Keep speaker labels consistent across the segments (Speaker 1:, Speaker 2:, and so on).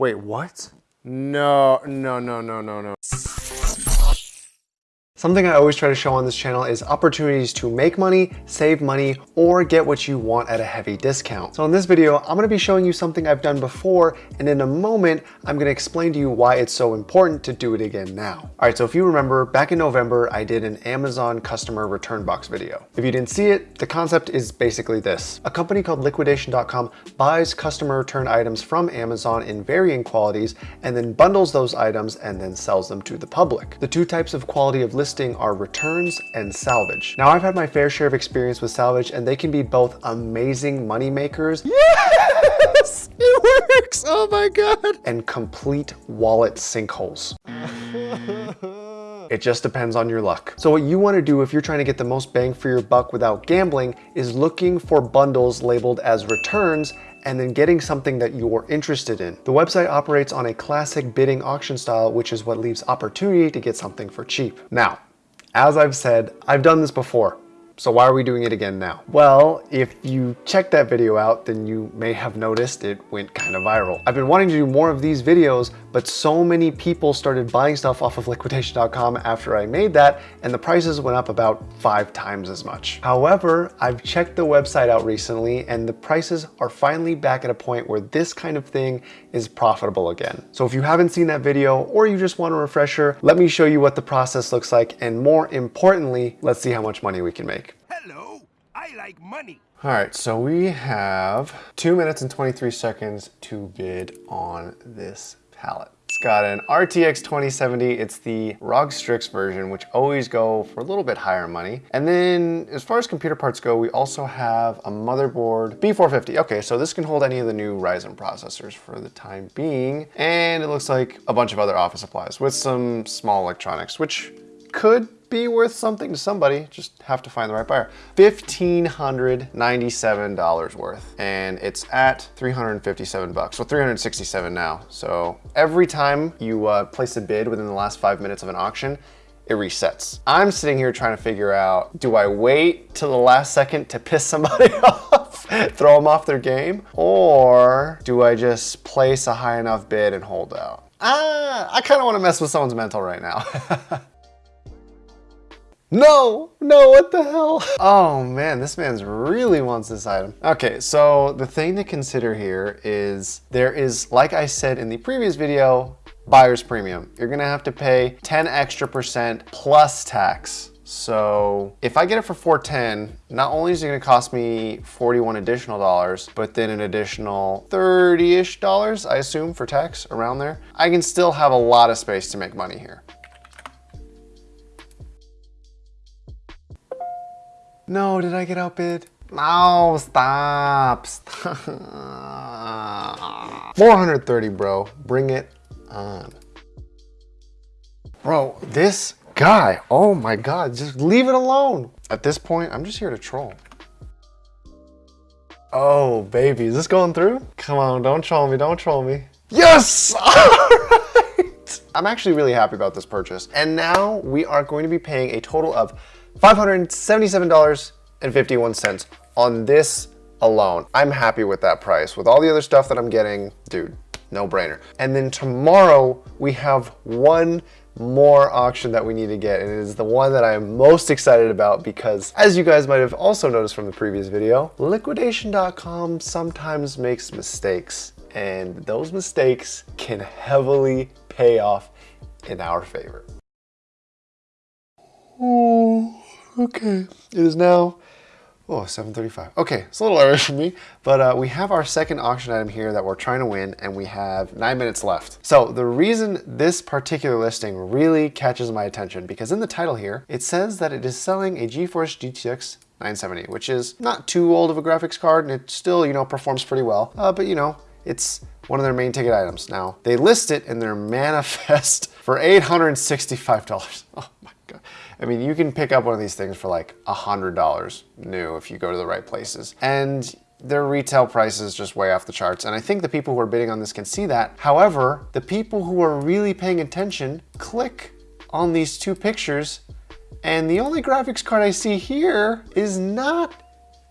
Speaker 1: Wait, what? No, no, no, no, no, no. Something I always try to show on this channel is opportunities to make money, save money, or get what you want at a heavy discount. So in this video, I'm gonna be showing you something I've done before, and in a moment, I'm gonna explain to you why it's so important to do it again now. All right, so if you remember, back in November, I did an Amazon customer return box video. If you didn't see it, the concept is basically this. A company called liquidation.com buys customer return items from Amazon in varying qualities, and then bundles those items and then sells them to the public. The two types of quality of listing listing are returns and salvage. Now I've had my fair share of experience with salvage and they can be both amazing money makers. Yes, it works. Oh my God. And complete wallet sinkholes. It just depends on your luck. So what you wanna do if you're trying to get the most bang for your buck without gambling is looking for bundles labeled as returns and then getting something that you're interested in. The website operates on a classic bidding auction style, which is what leaves opportunity to get something for cheap. Now, as I've said, I've done this before. So why are we doing it again now? Well, if you check that video out, then you may have noticed it went kind of viral. I've been wanting to do more of these videos, but so many people started buying stuff off of liquidation.com after I made that, and the prices went up about five times as much. However, I've checked the website out recently, and the prices are finally back at a point where this kind of thing is profitable again. So if you haven't seen that video, or you just want a refresher, let me show you what the process looks like, and more importantly, let's see how much money we can make.
Speaker 2: Hello, I like money.
Speaker 1: All right, so we have two minutes and 23 seconds to bid on this pallet. It's got an RTX 2070. It's the ROG Strix version, which always go for a little bit higher money. And then as far as computer parts go, we also have a motherboard B450. Okay, so this can hold any of the new Ryzen processors for the time being. And it looks like a bunch of other office supplies with some small electronics, which could be worth something to somebody, just have to find the right buyer. $1,597 worth, and it's at 357 bucks, so 367 now. So every time you uh, place a bid within the last five minutes of an auction, it resets. I'm sitting here trying to figure out, do I wait till the last second to piss somebody off, throw them off their game? Or do I just place a high enough bid and hold out? Ah, I kind of want to mess with someone's mental right now. No, no, what the hell? Oh man, this man's really wants this item. Okay, so the thing to consider here is there is, like I said in the previous video, buyer's premium. You're gonna have to pay 10 extra percent plus tax. So if I get it for 410, not only is it gonna cost me 41 additional dollars, but then an additional 30-ish dollars, I assume, for tax around there, I can still have a lot of space to make money here. No, did I get outbid? No, stop, stop. 430, bro. Bring it on. Bro, this guy, oh my God, just leave it alone. At this point, I'm just here to troll. Oh, baby, is this going through? Come on, don't troll me, don't troll me. Yes! All right! I'm actually really happy about this purchase. And now we are going to be paying a total of $577.51 on this alone. I'm happy with that price. With all the other stuff that I'm getting, dude, no brainer. And then tomorrow we have one more auction that we need to get and it is the one that I'm most excited about because as you guys might have also noticed from the previous video, liquidation.com sometimes makes mistakes and those mistakes can heavily pay off in our favor. Oh. Okay, it is now, oh, 7.35. Okay, it's a little early for me, but uh, we have our second auction item here that we're trying to win and we have nine minutes left. So the reason this particular listing really catches my attention, because in the title here, it says that it is selling a GeForce GTX 970, which is not too old of a graphics card and it still, you know, performs pretty well. Uh, but you know, it's one of their main ticket items. Now, they list it in their manifest for $865. Oh my God. I mean, you can pick up one of these things for like a $100 new if you go to the right places. And their retail price is just way off the charts. And I think the people who are bidding on this can see that. However, the people who are really paying attention click on these two pictures and the only graphics card I see here is not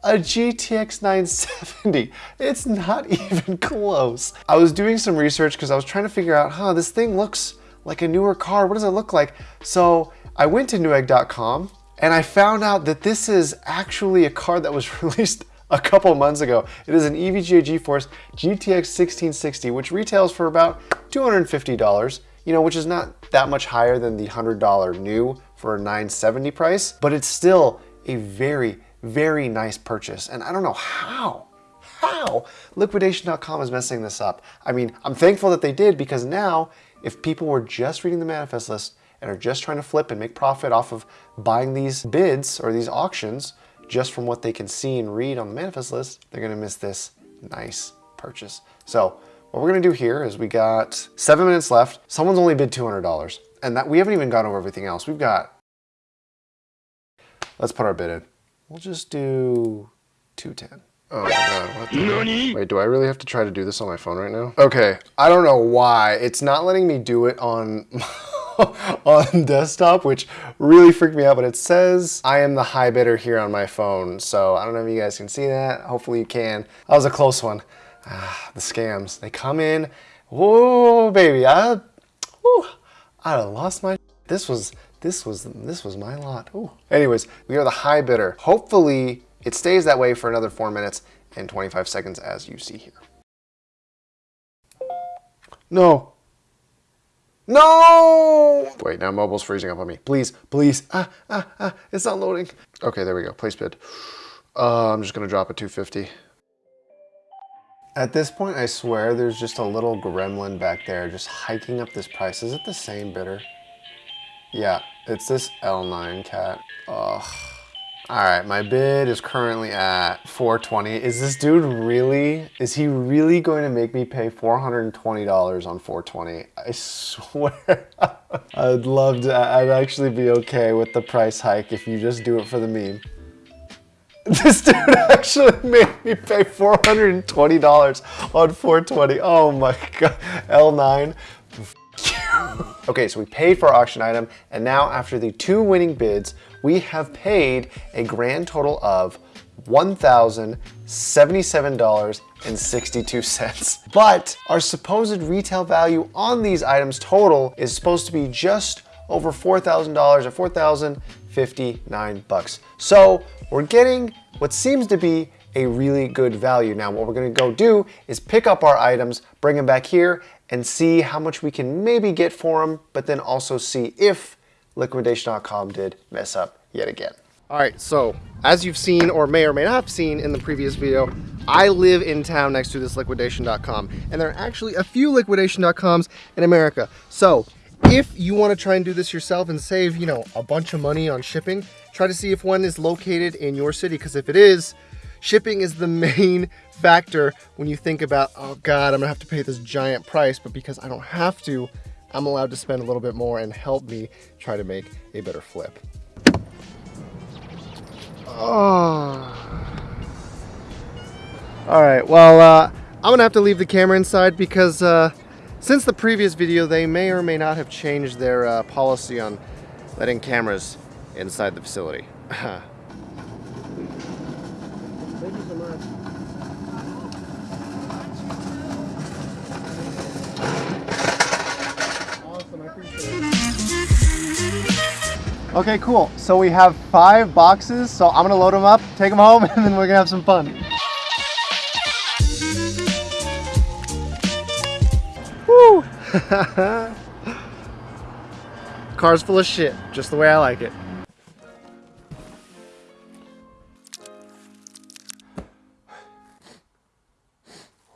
Speaker 1: a GTX 970. It's not even close. I was doing some research because I was trying to figure out, huh, this thing looks like a newer car. What does it look like? So I went to newegg.com and I found out that this is actually a card that was released a couple months ago. It is an EVGA GeForce GTX 1660, which retails for about $250, you know, which is not that much higher than the $100 new for a 970 price, but it's still a very, very nice purchase. And I don't know how, how liquidation.com is messing this up. I mean, I'm thankful that they did because now if people were just reading the manifest list and are just trying to flip and make profit off of buying these bids or these auctions, just from what they can see and read on the manifest list, they're gonna miss this nice purchase. So what we're gonna do here is we got seven minutes left. Someone's only bid $200 and that we haven't even gone over everything else. We've got, let's put our bid in. We'll just do 210. Oh my god, what the Wait, do I really have to try to do this on my phone right now? Okay, I don't know why. It's not letting me do it on on desktop, which really freaked me out, but it says I am the high bidder here on my phone. So I don't know if you guys can see that. Hopefully you can. That was a close one. Ah, the scams, they come in. Whoa, baby, I, whew, I lost my, this was, this was, this was my lot. Ooh. Anyways, we are the high bidder. Hopefully it stays that way for another four minutes and 25 seconds as you see here. No, no! Wait, now mobile's freezing up on me. Please, please. Ah, ah, ah, it's not loading. Okay, there we go. Place bid. Uh, I'm just gonna drop a 250. At this point, I swear there's just a little gremlin back there just hiking up this price. Is it the same bidder? Yeah, it's this L9 cat. Ugh. All right, my bid is currently at 420. Is this dude really, is he really going to make me pay $420 on 420? I swear, I'd love to, I'd actually be okay with the price hike if you just do it for the meme. This dude actually made me pay $420 on 420. Oh my God, L9. okay, so we paid for our auction item, and now after the two winning bids, we have paid a grand total of $1,077.62. But our supposed retail value on these items total is supposed to be just over $4,000 or 4,059 bucks. So we're getting what seems to be a really good value. Now what we're gonna go do is pick up our items, bring them back here, and see how much we can maybe get for them, but then also see if liquidation.com did mess up yet again. All right, so as you've seen or may or may not have seen in the previous video, I live in town next to this liquidation.com and there are actually a few liquidation.coms in America. So if you want to try and do this yourself and save, you know, a bunch of money on shipping, try to see if one is located in your city because if it is, shipping is the main factor when you think about, oh God, I'm gonna have to pay this giant price, but because I don't have to, I'm allowed to spend a little bit more and help me try to make a better flip. Oh. All right, well, uh, I'm gonna have to leave the camera inside because uh, since the previous video, they may or may not have changed their uh, policy on letting cameras inside the facility. Okay, cool. So we have five boxes, so I'm gonna load them up, take them home, and then we're gonna have some fun. Woo! Car's full of shit, just the way I like it.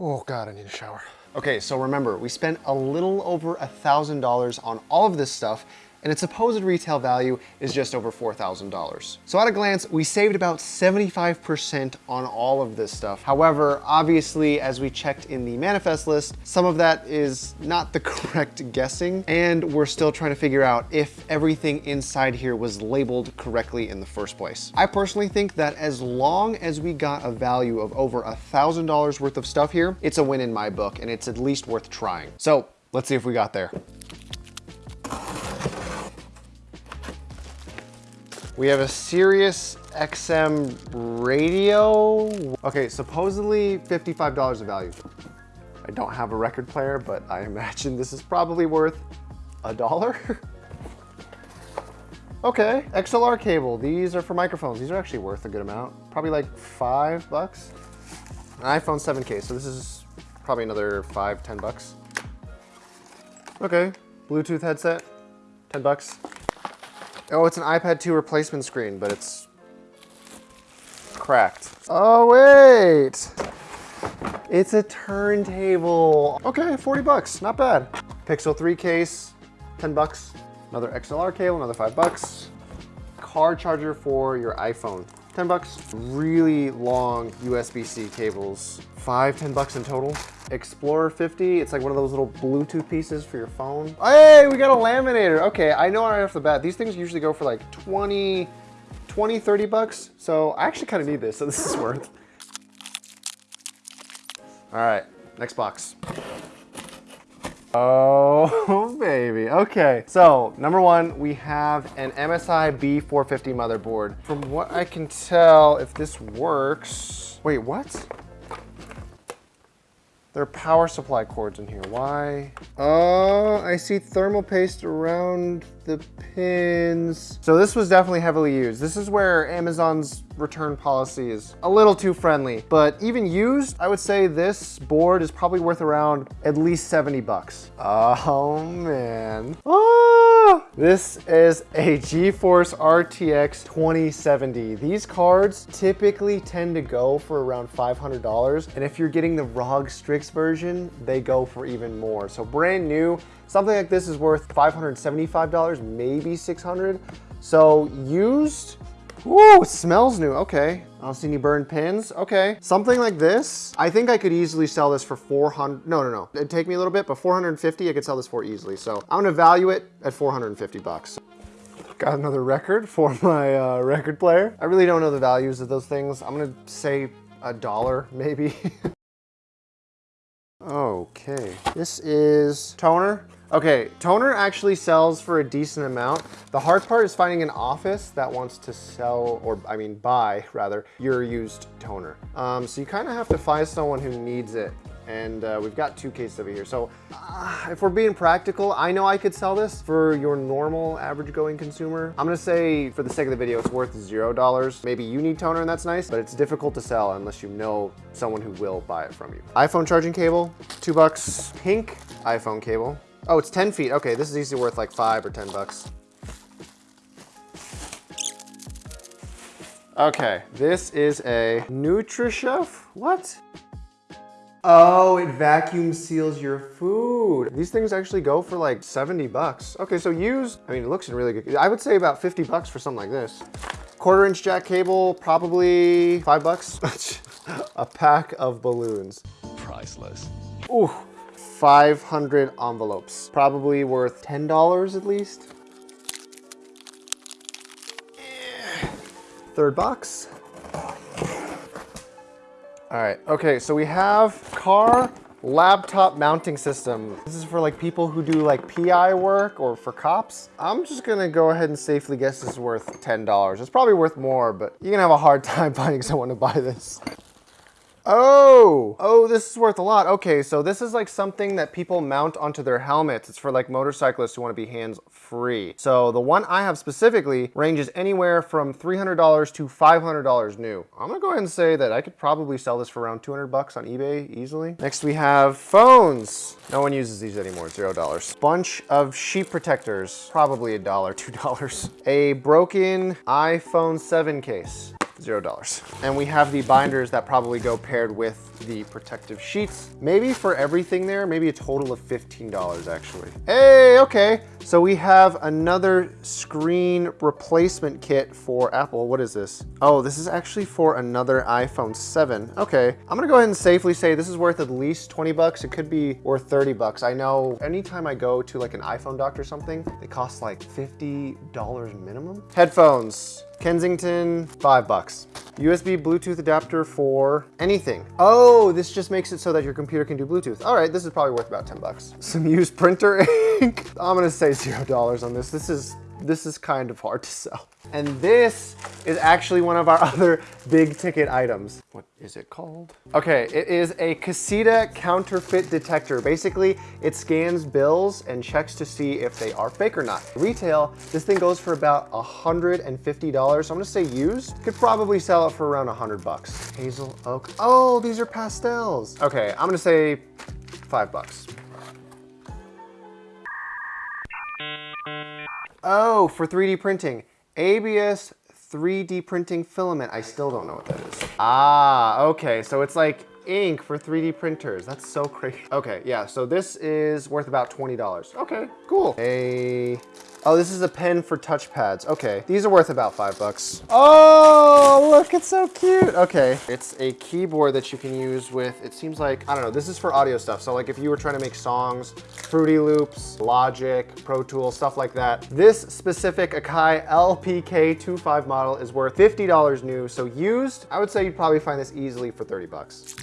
Speaker 1: Oh God, I need a shower. Okay, so remember, we spent a little over a $1,000 on all of this stuff and its supposed retail value is just over $4,000. So at a glance, we saved about 75% on all of this stuff. However, obviously, as we checked in the manifest list, some of that is not the correct guessing, and we're still trying to figure out if everything inside here was labeled correctly in the first place. I personally think that as long as we got a value of over a $1,000 worth of stuff here, it's a win in my book, and it's at least worth trying. So let's see if we got there. We have a Sirius XM radio. Okay, supposedly $55 of value. I don't have a record player, but I imagine this is probably worth a dollar. okay, XLR cable. These are for microphones. These are actually worth a good amount. Probably like five bucks. An iPhone 7 case, so this is probably another five, ten bucks. Okay, Bluetooth headset, 10 bucks. Oh, it's an iPad 2 replacement screen, but it's cracked. Oh, wait. It's a turntable. Okay, 40 bucks, not bad. Pixel 3 case, 10 bucks. Another XLR cable, another five bucks. Car charger for your iPhone, 10 bucks. Really long USB-C cables, five, 10 bucks in total. Explorer 50, it's like one of those little Bluetooth pieces for your phone. Hey, we got a laminator. Okay, I know right off the bat, these things usually go for like 20, 20, 30 bucks. So I actually kind of need this, so this is worth. All right, next box. Oh, baby. Okay, so number one, we have an MSI B450 motherboard. From what I can tell, if this works... Wait, what? There are power supply cords in here. Why? Oh, I see thermal paste around the pins. So this was definitely heavily used. This is where Amazon's return policy is a little too friendly, but even used, I would say this board is probably worth around at least 70 bucks. Oh man. Oh, this is a GeForce RTX 2070. These cards typically tend to go for around $500. And if you're getting the ROG Strix version, they go for even more. So brand new, something like this is worth $575, maybe 600. So used, Ooh, smells new. Okay. I don't see any burned pins. Okay. Something like this. I think I could easily sell this for 400. No, no, no. It'd take me a little bit, but 450, I could sell this for easily. So I'm to value it at 450 bucks. Got another record for my uh, record player. I really don't know the values of those things. I'm to say a dollar, maybe. okay. This is toner. Okay, toner actually sells for a decent amount. The hard part is finding an office that wants to sell, or I mean buy rather, your used toner. Um, so you kind of have to find someone who needs it. And uh, we've got two cases over here. So uh, if we're being practical, I know I could sell this for your normal average going consumer. I'm gonna say for the sake of the video, it's worth zero dollars. Maybe you need toner and that's nice, but it's difficult to sell unless you know someone who will buy it from you. iPhone charging cable, two bucks. Pink iPhone cable, Oh, it's 10 feet. Okay, this is easily worth like five or 10 bucks. Okay, this is a NutriChef. What? Oh, it vacuum seals your food. These things actually go for like 70 bucks. Okay, so used, I mean, it looks in really good. I would say about 50 bucks for something like this. Quarter inch jack cable, probably five bucks. a pack of balloons.
Speaker 3: Priceless.
Speaker 1: Ooh, 500 envelopes. Probably worth $10 at least. Eh, third box. All right, okay, so we have car laptop mounting system. This is for like people who do like PI work or for cops. I'm just gonna go ahead and safely guess this is worth $10. It's probably worth more, but you're gonna have a hard time finding someone to buy this. Oh, oh, this is worth a lot. Okay, so this is like something that people mount onto their helmets. It's for like motorcyclists who want to be hands free. So the one I have specifically ranges anywhere from $300 to $500 new. I'm gonna go ahead and say that I could probably sell this for around 200 bucks on eBay easily. Next we have phones. No one uses these anymore, zero dollars. Bunch of sheep protectors, probably a dollar, two dollars. A broken iPhone 7 case zero dollars. And we have the binders that probably go paired with the protective sheets. Maybe for everything there, maybe a total of $15 actually. Hey, okay. So we have another screen replacement kit for Apple. What is this? Oh, this is actually for another iPhone 7. Okay, I'm gonna go ahead and safely say this is worth at least 20 bucks. It could be worth 30 bucks. I know anytime I go to like an iPhone doctor or something, it costs like $50 minimum. Headphones. Kensington, five bucks. USB Bluetooth adapter for anything. Oh, this just makes it so that your computer can do Bluetooth. All right, this is probably worth about 10 bucks. Some used printer ink. I'm gonna say zero dollars on this. This is this is kind of hard to sell. And this is actually one of our other big ticket items. What is it called? Okay, it is a Cassida counterfeit detector. Basically, it scans bills and checks to see if they are fake or not. Retail, this thing goes for about $150. So I'm gonna say used. Could probably sell it for around 100 bucks. Hazel oak. Oh, these are pastels. Okay, I'm gonna say five bucks. Oh, for 3D printing. ABS 3D printing filament. I still don't know what that is. Ah, okay. So it's like ink for 3D printers. That's so crazy. Okay, yeah. So this is worth about $20. Okay, cool. A Oh, this is a pen for touchpads. Okay, these are worth about five bucks. Oh, look, it's so cute. Okay, it's a keyboard that you can use with, it seems like, I don't know, this is for audio stuff. So like if you were trying to make songs, Fruity Loops, Logic, Pro Tools, stuff like that. This specific Akai LPK25 model is worth $50 new. So used, I would say you'd probably find this easily for 30 bucks.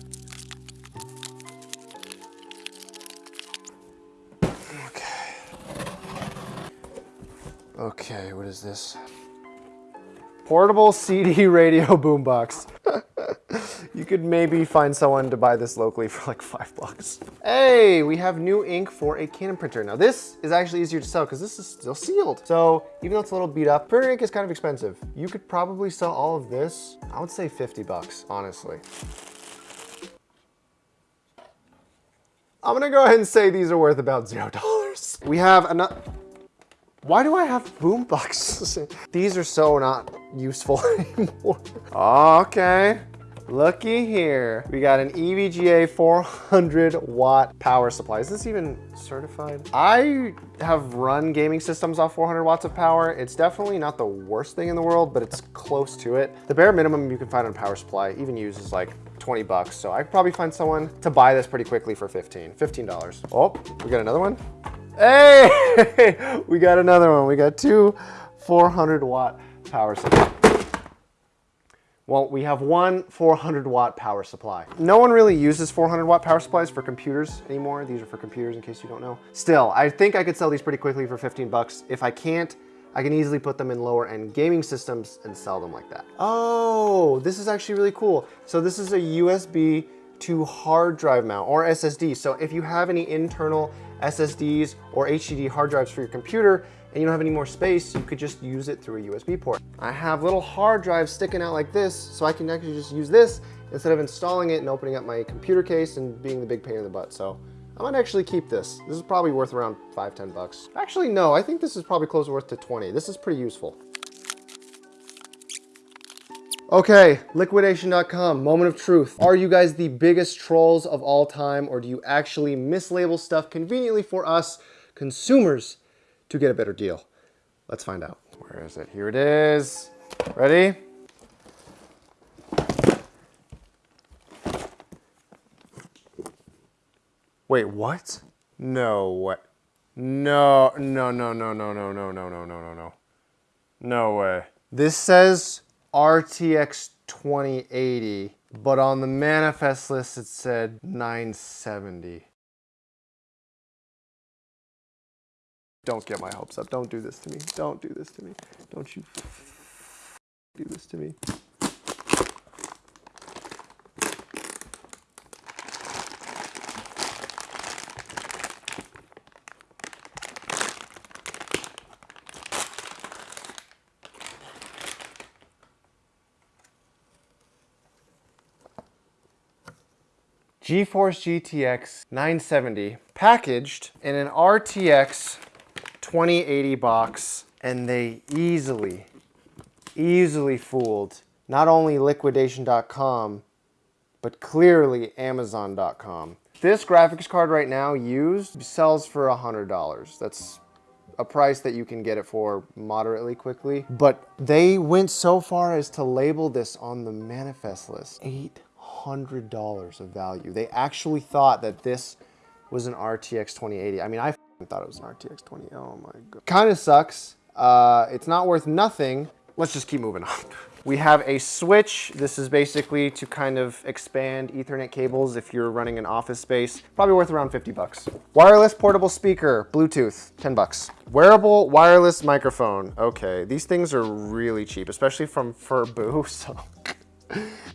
Speaker 1: Okay, what is this? Portable CD radio boombox. you could maybe find someone to buy this locally for like five bucks. Hey, we have new ink for a Canon printer. Now this is actually easier to sell because this is still sealed. So even though it's a little beat up, printer ink is kind of expensive. You could probably sell all of this, I would say 50 bucks, honestly. I'm gonna go ahead and say these are worth about zero dollars. We have another, why do I have boom boxes? These are so not useful anymore. Okay, looky here. We got an EVGA 400 watt power supply. Is this even certified? I have run gaming systems off 400 watts of power. It's definitely not the worst thing in the world, but it's close to it. The bare minimum you can find on power supply, even used, is like 20 bucks. So I could probably find someone to buy this pretty quickly for 15, $15. Oh, we got another one. Hey, we got another one. We got two 400 watt power supply. Well, we have one 400 watt power supply. No one really uses 400 watt power supplies for computers anymore. These are for computers in case you don't know. Still, I think I could sell these pretty quickly for 15 bucks. If I can't, I can easily put them in lower end gaming systems and sell them like that. Oh, this is actually really cool. So this is a USB to hard drive mount or SSD. So if you have any internal SSDs or HDD hard drives for your computer and you don't have any more space, you could just use it through a USB port. I have little hard drives sticking out like this, so I can actually just use this instead of installing it and opening up my computer case and being the big pain in the butt. So I might actually keep this. This is probably worth around five, 10 bucks. Actually, no, I think this is probably close worth to 20. This is pretty useful. Okay, liquidation.com, moment of truth. Are you guys the biggest trolls of all time or do you actually mislabel stuff conveniently for us consumers to get a better deal? Let's find out. Where is it? Here it is. Ready? Wait, what? No, what? No, no, no, no, no, no, no, no, no, no, no, no. No way. This says RTX 2080, but on the manifest list it said 970. Don't get my hopes up. Don't do this to me. Don't do this to me. Don't you do this to me. GeForce GTX 970 packaged in an RTX 2080 box and they easily, easily fooled not only liquidation.com, but clearly amazon.com. This graphics card right now used sells for $100. That's a price that you can get it for moderately quickly. But they went so far as to label this on the manifest list. Eight $100 of value. They actually thought that this was an RTX 2080. I mean, I thought it was an RTX 20. Oh my god. Kind of sucks. Uh, it's not worth nothing. let's just keep moving on. We have a switch. This is basically to kind of expand ethernet cables if you're running an office space. Probably worth around 50 bucks. Wireless portable speaker, Bluetooth, 10 bucks. Wearable wireless microphone. Okay, these things are really cheap, especially from Furbu, so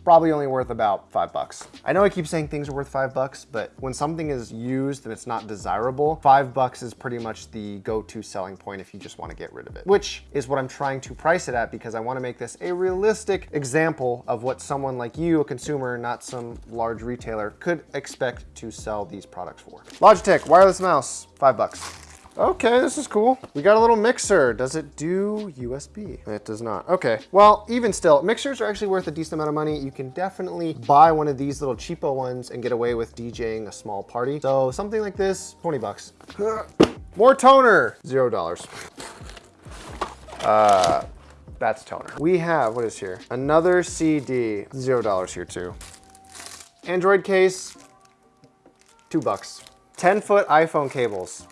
Speaker 1: probably only worth about five bucks. I know I keep saying things are worth five bucks, but when something is used and it's not desirable, five bucks is pretty much the go-to selling point if you just want to get rid of it, which is what I'm trying to price it at because I want to make this a realistic example of what someone like you, a consumer, not some large retailer, could expect to sell these products for. Logitech wireless mouse, five bucks. Okay, this is cool. We got a little mixer. Does it do USB? It does not. Okay, well, even still, mixers are actually worth a decent amount of money. You can definitely buy one of these little cheapo ones and get away with DJing a small party. So something like this, 20 bucks. More toner, zero dollars. Uh, that's toner. We have, what is here? Another CD, zero dollars here too. Android case, two bucks. 10 foot iPhone cables,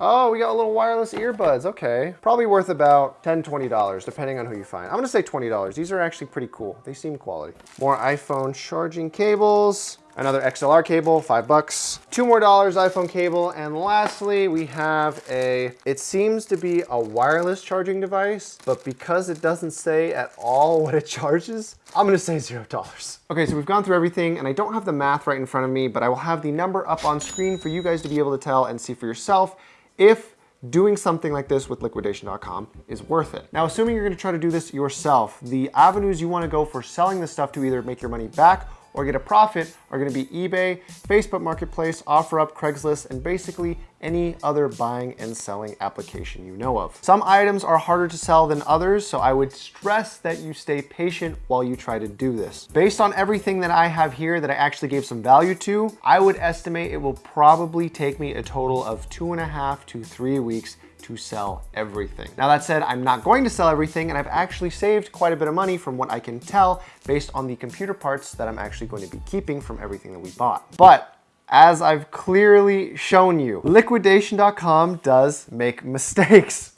Speaker 1: Oh, we got a little wireless earbuds. Okay. Probably worth about $10, $20, depending on who you find. I'm gonna say $20. These are actually pretty cool. They seem quality. More iPhone charging cables. Another XLR cable, five bucks. Two more dollars iPhone cable. And lastly, we have a, it seems to be a wireless charging device, but because it doesn't say at all what it charges, I'm gonna say zero dollars. Okay, so we've gone through everything and I don't have the math right in front of me, but I will have the number up on screen for you guys to be able to tell and see for yourself if doing something like this with liquidation.com is worth it. Now, assuming you're gonna try to do this yourself, the avenues you wanna go for selling this stuff to either make your money back or get a profit are gonna be eBay, Facebook Marketplace, OfferUp, Craigslist, and basically any other buying and selling application you know of. Some items are harder to sell than others, so I would stress that you stay patient while you try to do this. Based on everything that I have here that I actually gave some value to, I would estimate it will probably take me a total of two and a half to three weeks to sell everything. Now that said, I'm not going to sell everything and I've actually saved quite a bit of money from what I can tell based on the computer parts that I'm actually going to be keeping from everything that we bought. But as I've clearly shown you, liquidation.com does make mistakes.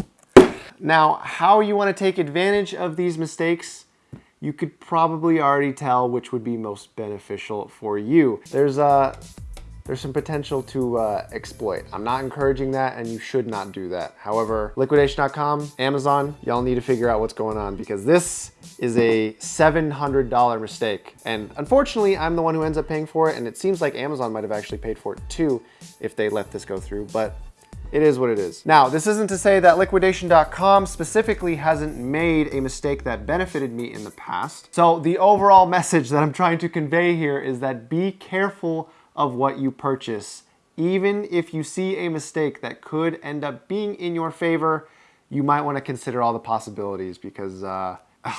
Speaker 1: Now, how you wanna take advantage of these mistakes you could probably already tell which would be most beneficial for you. There's a there's some potential to uh, exploit. I'm not encouraging that and you should not do that. However, liquidation.com, Amazon, y'all need to figure out what's going on because this is a $700 mistake. And unfortunately, I'm the one who ends up paying for it and it seems like Amazon might have actually paid for it too if they let this go through, but it is what it is. Now, this isn't to say that liquidation.com specifically hasn't made a mistake that benefited me in the past. So the overall message that I'm trying to convey here is that be careful of what you purchase. Even if you see a mistake that could end up being in your favor, you might want to consider all the possibilities because uh,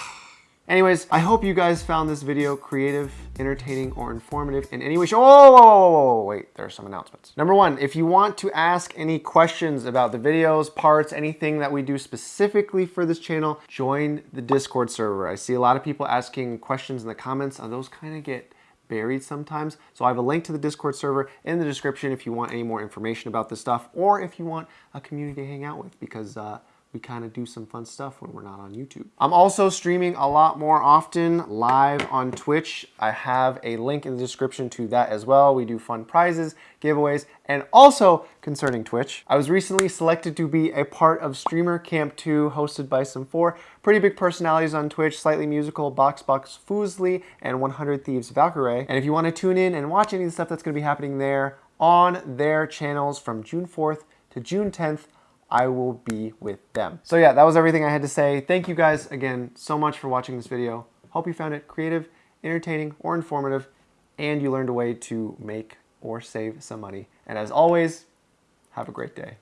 Speaker 1: Anyways, I hope you guys found this video creative, entertaining, or informative in any way. Oh, whoa, whoa, whoa, wait, there are some announcements. Number one, if you want to ask any questions about the videos, parts, anything that we do specifically for this channel, join the Discord server. I see a lot of people asking questions in the comments, and those kind of get buried sometimes. So I have a link to the Discord server in the description if you want any more information about this stuff or if you want a community to hang out with because uh, we kind of do some fun stuff when we're not on YouTube. I'm also streaming a lot more often live on Twitch. I have a link in the description to that as well. We do fun prizes, giveaways, and also concerning Twitch, I was recently selected to be a part of Streamer Camp 2 hosted by some four pretty big personalities on Twitch, Sleightlymusical, Boxbox Fuslie, and 100 Thieves Valkyrae. And if you want to tune in and watch any of the stuff that's going to be happening there on their channels from June 4th to June 10th, I will be with them. So yeah, that was everything I had to say. Thank you guys again so much for watching this video. Hope you found it creative, entertaining, or informative, and you learned a way to make or save some money. And as always, have a great day.